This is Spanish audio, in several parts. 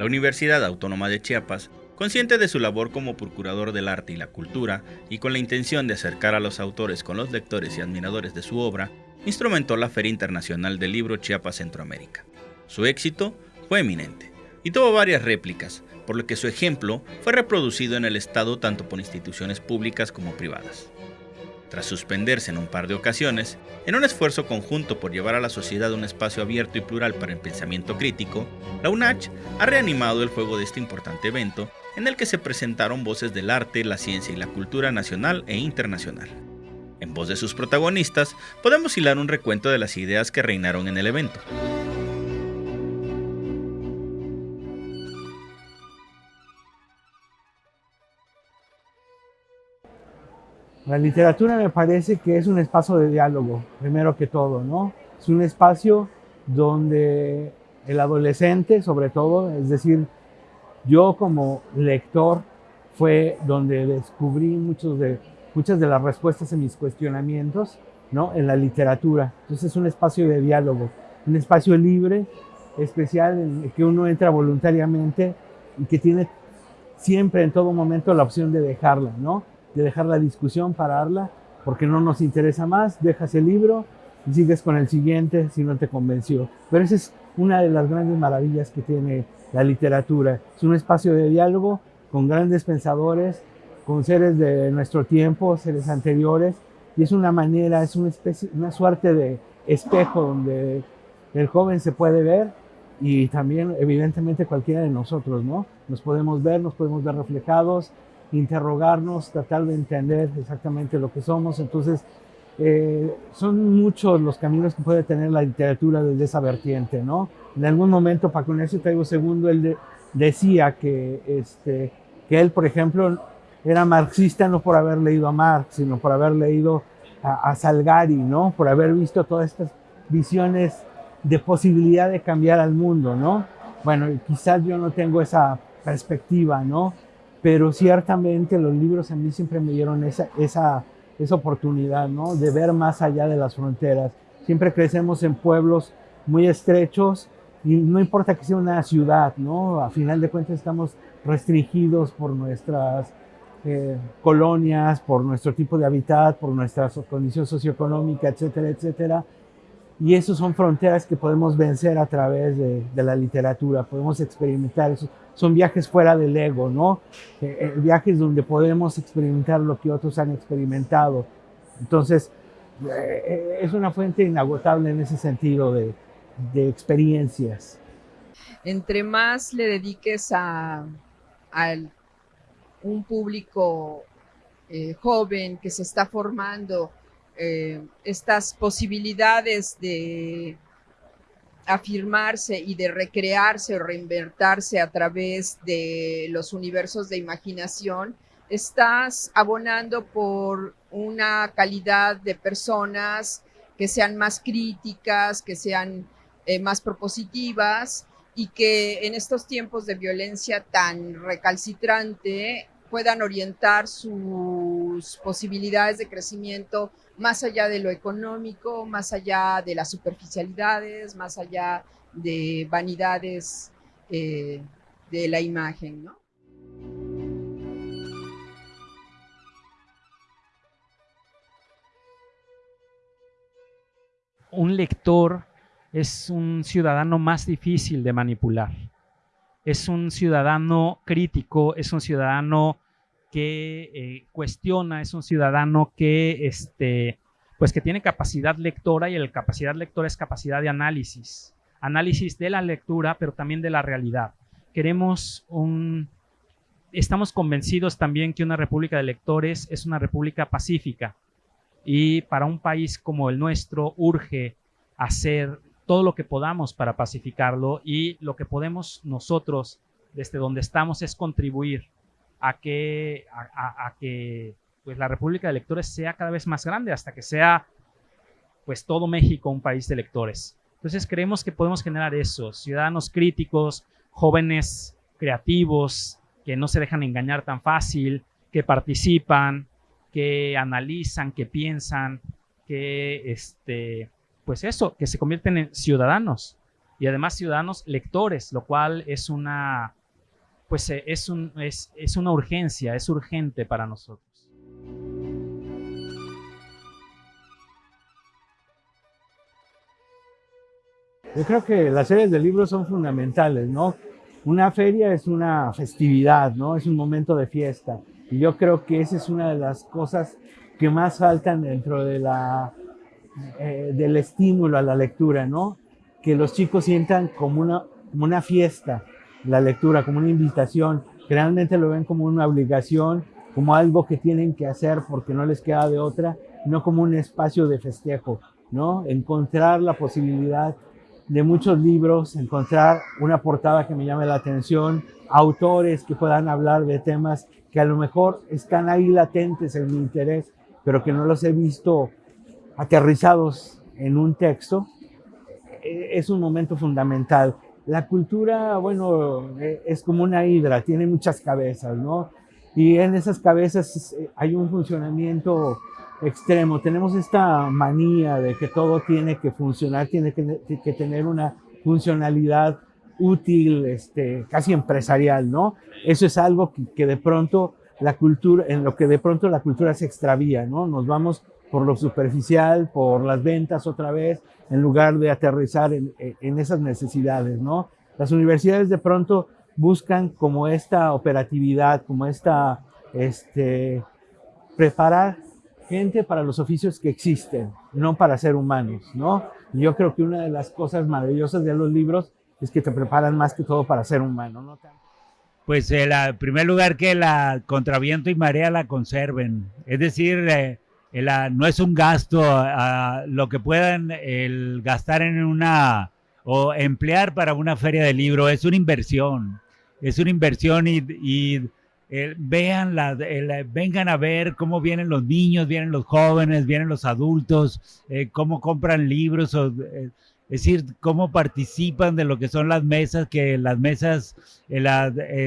La Universidad Autónoma de Chiapas, consciente de su labor como procurador del arte y la cultura y con la intención de acercar a los autores con los lectores y admiradores de su obra, instrumentó la Feria Internacional del Libro Chiapas Centroamérica. Su éxito fue eminente y tuvo varias réplicas, por lo que su ejemplo fue reproducido en el Estado tanto por instituciones públicas como privadas. Tras suspenderse en un par de ocasiones, en un esfuerzo conjunto por llevar a la sociedad un espacio abierto y plural para el pensamiento crítico, la UNACH ha reanimado el fuego de este importante evento en el que se presentaron voces del arte, la ciencia y la cultura nacional e internacional. En voz de sus protagonistas, podemos hilar un recuento de las ideas que reinaron en el evento. La literatura me parece que es un espacio de diálogo, primero que todo, ¿no? Es un espacio donde el adolescente, sobre todo, es decir, yo como lector, fue donde descubrí muchos de, muchas de las respuestas a mis cuestionamientos, ¿no? En la literatura. Entonces es un espacio de diálogo, un espacio libre, especial, en el que uno entra voluntariamente y que tiene siempre, en todo momento, la opción de dejarla, ¿no? De dejar la discusión, pararla, porque no nos interesa más, dejas el libro y sigues con el siguiente si no te convenció. Pero esa es una de las grandes maravillas que tiene la literatura. Es un espacio de diálogo con grandes pensadores, con seres de nuestro tiempo, seres anteriores, y es una manera, es una, especie, una suerte de espejo donde el joven se puede ver y también evidentemente cualquiera de nosotros, ¿no? Nos podemos ver, nos podemos ver reflejados, interrogarnos, tratar de entender exactamente lo que somos. Entonces, eh, son muchos los caminos que puede tener la literatura desde esa vertiente, ¿no? En algún momento, Paco Ignacio Taibo II, él decía que, este, que él, por ejemplo, era marxista no por haber leído a Marx, sino por haber leído a, a Salgari, ¿no? Por haber visto todas estas visiones de posibilidad de cambiar al mundo, ¿no? Bueno, quizás yo no tengo esa perspectiva, ¿no? Pero ciertamente los libros a mí siempre me dieron esa, esa, esa oportunidad, ¿no? De ver más allá de las fronteras. Siempre crecemos en pueblos muy estrechos y no importa que sea una ciudad, ¿no? A final de cuentas estamos restringidos por nuestras eh, colonias, por nuestro tipo de hábitat, por nuestra condición socioeconómica, etcétera, etcétera. Y esas son fronteras que podemos vencer a través de, la literatura, podemos experimentar eso. Son viajes fuera del ego, ¿no? Eh, eh, viajes donde podemos experimentar lo que otros han experimentado. Entonces, eh, es una fuente inagotable en ese sentido de, experiencias. Entre más le dediques a, un público joven que se está formando, eh, estas posibilidades de afirmarse y de recrearse o reinvertirse a través de los universos de imaginación, estás abonando por una calidad de personas que sean más críticas, que sean eh, más propositivas y que en estos tiempos de violencia tan recalcitrante puedan orientar sus posibilidades de crecimiento más allá de lo económico, más allá de las superficialidades, más allá de vanidades eh, de la imagen. Un lector es un ciudadano más difícil de manipular. Es un ciudadano crítico, es un ciudadano que eh, cuestiona, es un ciudadano que, este, pues que tiene capacidad lectora y la capacidad lectora es capacidad de análisis. Análisis de la lectura, pero también de la realidad. Queremos un... Estamos convencidos también que una república de lectores es una república pacífica y para un país como el nuestro urge hacer todo lo que podamos para pacificarlo y lo que podemos nosotros desde donde estamos es contribuir a que, a, que pues, la República de Lectores sea cada vez más grande hasta que sea pues todo México un país de lectores. Entonces creemos que podemos generar eso, ciudadanos críticos, jóvenes creativos, que no se dejan engañar tan fácil, que participan, que analizan, que piensan, que este, pues eso, que se convierten en ciudadanos y además ciudadanos lectores, lo cual es una, pues eh, es, un, es, es una urgencia, es urgente para nosotros. Yo creo que las series de libros son fundamentales, ¿no? Una feria es una festividad, ¿no? Es un momento de fiesta. Y yo creo que esa es una de las cosas que más faltan dentro de la, eh, del estímulo a la lectura, ¿no? Que los chicos sientan como una, como una fiesta la lectura, como una invitación. Realmente lo ven como una obligación, como algo que tienen que hacer porque no les queda de otra, no como un espacio de festejo, ¿no? Encontrar la posibilidad de muchos libros, encontrar una portada que me llame la atención, autores que puedan hablar de temas que a lo mejor están ahí latentes en mi interés, pero que no los he visto aterrizados en un texto, e, es un momento fundamental. La cultura, bueno, e, es como una hidra, tiene muchas cabezas, ¿no? Y en esas cabezas eh, hay un funcionamiento extremo. Tenemos esta manía de que todo tiene que funcionar, tiene que, tener una funcionalidad útil, este, casi empresarial, ¿no? Eso es algo que, de pronto la cultura, en lo que de pronto la cultura se extravía, ¿no? Nos vamos por lo superficial, por las ventas otra vez, en lugar de aterrizar en, en esas necesidades, ¿no? Las universidades de pronto buscan como esta operatividad, como esta, este, preparar gente para los oficios que existen, no para ser humanos, ¿no? Yo creo que una de las cosas maravillosas de los libros es que te preparan más que todo para ser humano, ¿no? Pues en eh, primer lugar que la contraviento y marea la conserven, es decir, eh, no es un gasto a lo que puedan gastar en una o emplear para una feria de libro, es una inversión, es una inversión y, eh, vean la, vengan a ver cómo vienen los niños, vienen los jóvenes, vienen los adultos, eh, cómo compran libros, eh, es decir, cómo participan de lo que son las mesas, que las mesas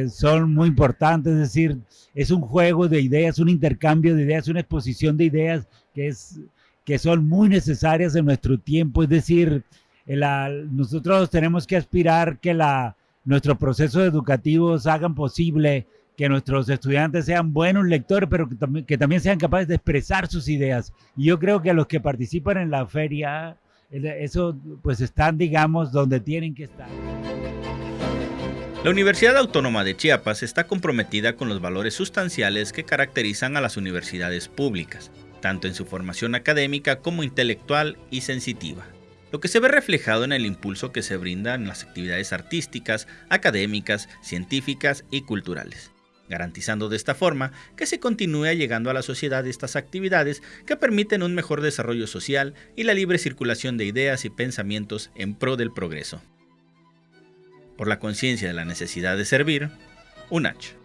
son muy importantes, es decir, es un juego de ideas, un intercambio de ideas, una exposición de ideas que, es, que son muy necesarias en nuestro tiempo, es decir, nosotros tenemos que aspirar que la, nuestros procesos educativos hagan posible que nuestros estudiantes sean buenos lectores, pero que, también sean capaces de expresar sus ideas. Y yo creo que los que participan en la feria, eso pues están, digamos, donde tienen que estar. La Universidad Autónoma de Chiapas está comprometida con los valores sustanciales que caracterizan a las universidades públicas, tanto en su formación académica como intelectual y sensitiva lo que se ve reflejado en el impulso que se brinda en las actividades artísticas, académicas, científicas y culturales garantizando de esta forma que se continúe llegando a la sociedad estas actividades que permiten un mejor desarrollo social y la libre circulación de ideas y pensamientos en pro del progreso. Por la conciencia de la necesidad de servir, UNACH.